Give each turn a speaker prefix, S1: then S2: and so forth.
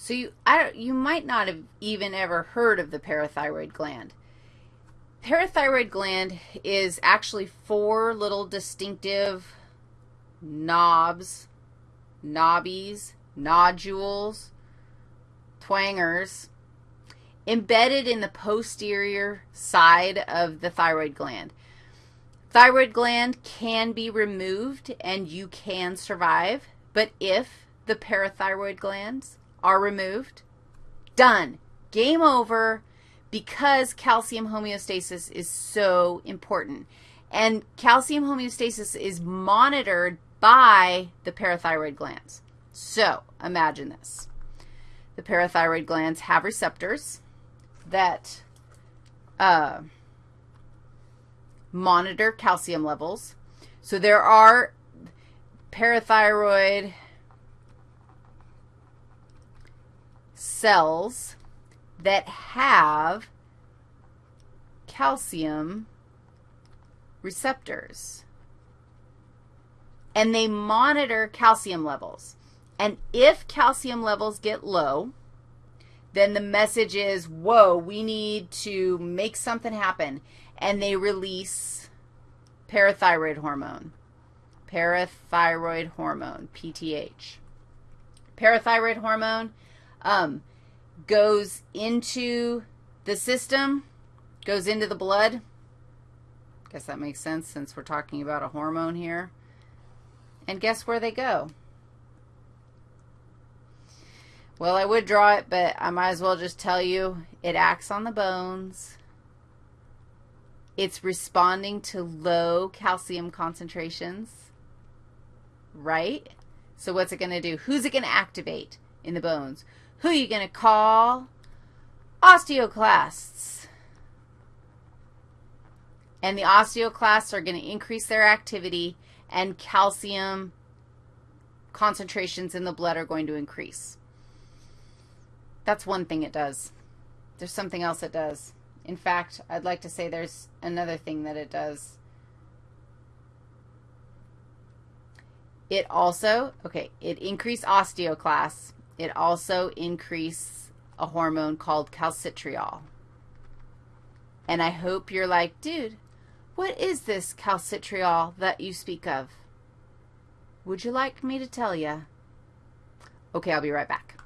S1: So you, I, you might not have even ever heard of the parathyroid gland. Parathyroid gland is actually four little distinctive knobs, knobbies, nodules, twangers, embedded in the posterior side of the thyroid gland. Thyroid gland can be removed and you can survive, but if the parathyroid glands are removed, done. Game over because calcium homeostasis is so important. And calcium homeostasis is monitored by the parathyroid glands. So imagine this. The parathyroid glands have receptors that uh, monitor calcium levels. So there are parathyroid cells that have calcium receptors. And they monitor calcium levels. And if calcium levels get low, then the message is, whoa, we need to make something happen. And they release parathyroid hormone, parathyroid hormone, PTH. Parathyroid hormone um, goes into the system, goes into the blood. Guess that makes sense since we're talking about a hormone here. And guess where they go? Well, I would draw it, but I might as well just tell you it acts on the bones. It's responding to low calcium concentrations, right? So what's it going to do? Who's it going to activate in the bones? Who are you going to call? Osteoclasts. And the osteoclasts are going to increase their activity, and calcium concentrations in the blood are going to increase. That's one thing it does. There's something else it does. In fact, I'd like to say there's another thing that it does. It also, okay, it increased osteoclasts. It also increased a hormone called calcitriol. And I hope you're like, dude, what is this calcitriol that you speak of? Would you like me to tell you? Okay, I'll be right back.